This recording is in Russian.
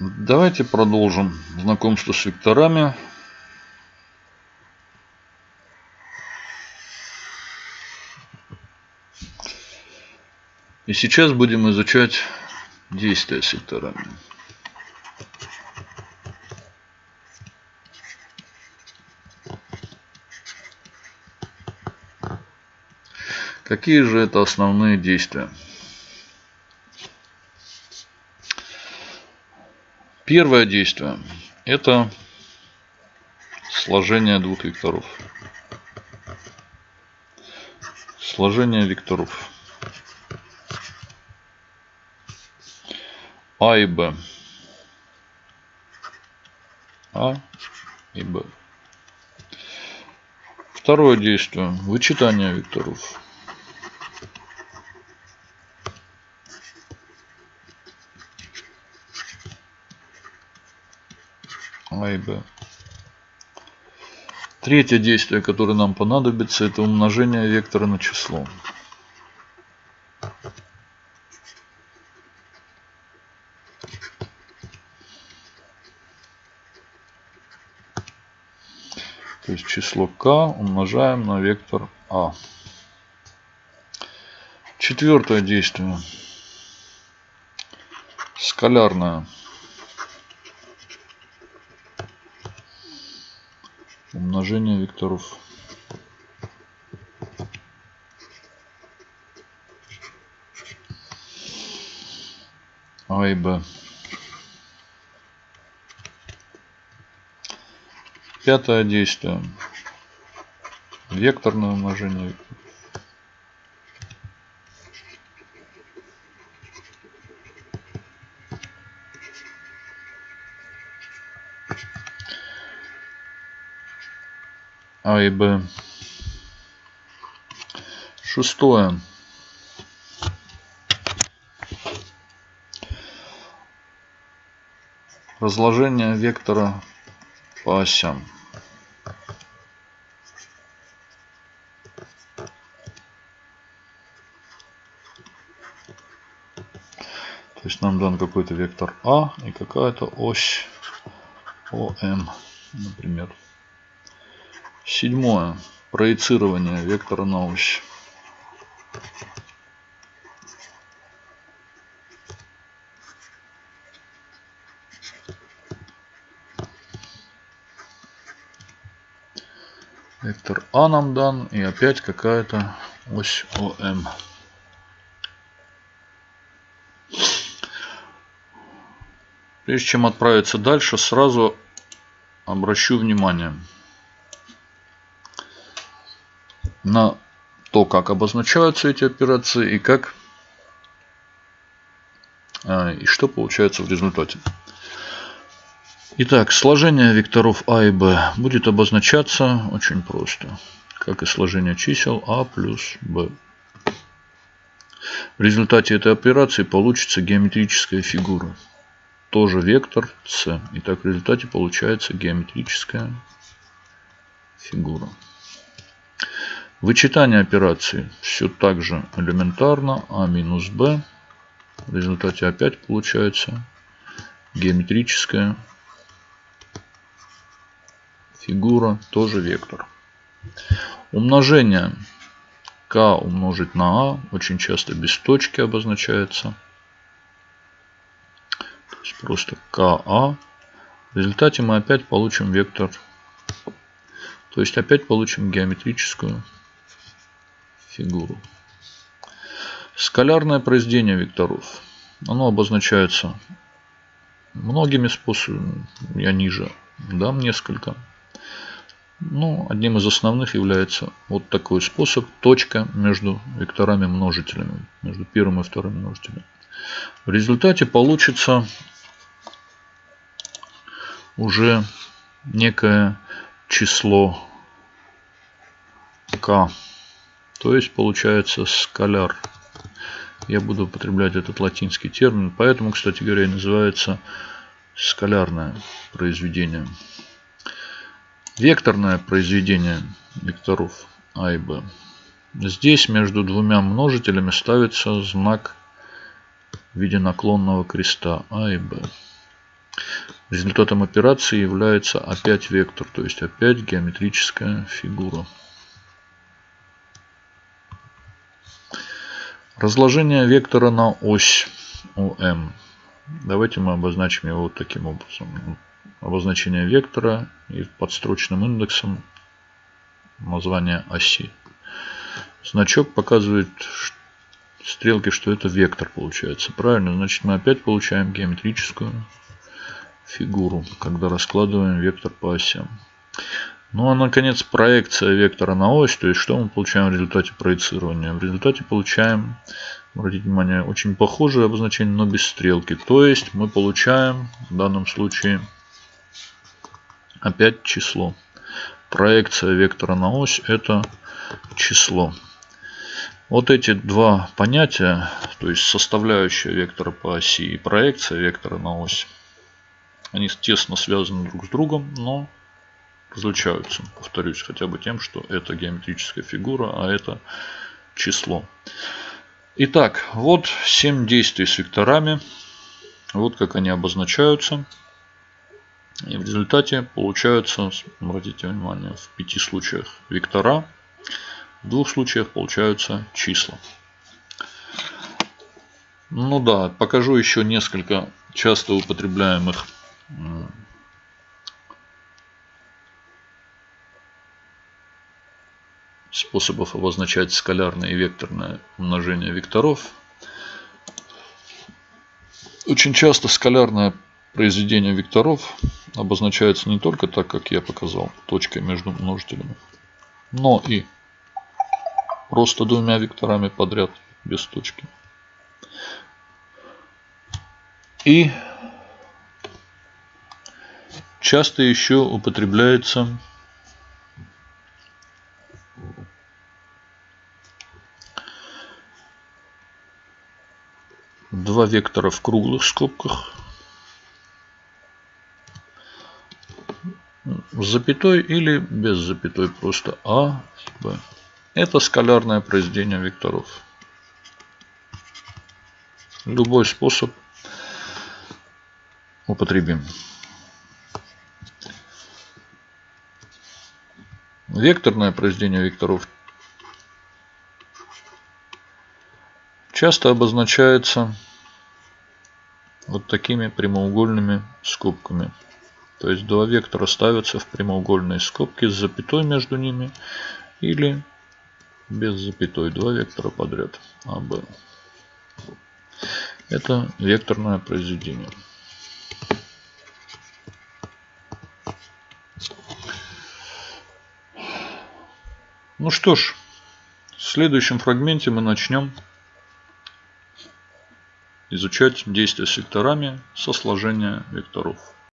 Давайте продолжим знакомство с векторами. И сейчас будем изучать действия с векторами. Какие же это основные действия? Первое действие – это сложение двух векторов. Сложение векторов. А и Б. А и Б. Второе действие. Вычитание векторов. А и Б. Третье действие, которое нам понадобится, это умножение вектора на число. То есть число k умножаем на вектор а. Четвертое действие. Скалярное. Умножение векторов. А и Б. Пятое действие. Векторное умножение. А и Б. Шестое. Разложение вектора по осям. То есть нам дан какой-то вектор А и какая-то ось ОМ, например. Седьмое. Проецирование вектора на ось. Вектор А нам дан и опять какая-то ось ОМ. Прежде чем отправиться дальше, сразу обращу внимание на то, как обозначаются эти операции и как а, и что получается в результате. Итак, сложение векторов А и Б будет обозначаться очень просто, как и сложение чисел А плюс Б. В результате этой операции получится геометрическая фигура тоже вектор С. Итак, в результате получается геометрическая фигура. Вычитание операции все так же элементарно. А минус Б. В результате опять получается геометрическая фигура, тоже вектор. Умножение k умножить на а очень часто без точки обозначается есть просто КА. В результате мы опять получим вектор. То есть опять получим геометрическую фигуру. Скалярное произведение векторов. Оно обозначается многими способами. Я ниже дам несколько. Но одним из основных является вот такой способ. Точка между векторами множителями. Между первым и вторым множителем. В результате получится уже некое число k. То есть получается скаляр. Я буду употреблять этот латинский термин. Поэтому, кстати говоря, и называется скалярное произведение. Векторное произведение векторов А и Б. Здесь между двумя множителями ставится знак в виде наклонного креста А и Б. Результатом операции является опять вектор, то есть опять геометрическая фигура. Разложение вектора на ось ОМ. Давайте мы обозначим его вот таким образом. Обозначение вектора и подстрочным индексом название оси. Значок показывает стрелки, что это вектор получается. Правильно, значит мы опять получаем геометрическую фигуру, когда раскладываем вектор по осям. Ну а наконец проекция вектора на ось, то есть что мы получаем в результате проецирования? В результате получаем, обратите внимание, очень похожее обозначение, но без стрелки. То есть мы получаем в данном случае опять число. Проекция вектора на ось это число. Вот эти два понятия, то есть составляющая вектора по оси и проекция вектора на ось, они тесно связаны друг с другом, но различаются, повторюсь, хотя бы тем, что это геометрическая фигура, а это число. Итак, вот 7 действий с векторами. Вот как они обозначаются. И в результате получаются, обратите внимание, в пяти случаях вектора, в двух случаях получаются числа. Ну да, покажу еще несколько часто употребляемых способов обозначать скалярное и векторное умножение векторов. Очень часто скалярное произведение векторов обозначается не только так, как я показал, точкой между множителями, но и просто двумя векторами подряд без точки. И часто еще употребляется два вектора в круглых скобках с запятой или без запятой просто А, Б. Это скалярное произведение векторов. Любой способ употребим. Векторное произведение векторов часто обозначается вот такими прямоугольными скобками. То есть два вектора ставятся в прямоугольные скобки с запятой между ними или без запятой. Два вектора подряд. А, Б. Это векторное произведение. Ну что ж, в следующем фрагменте мы начнем изучать действия векторами со сложения векторов.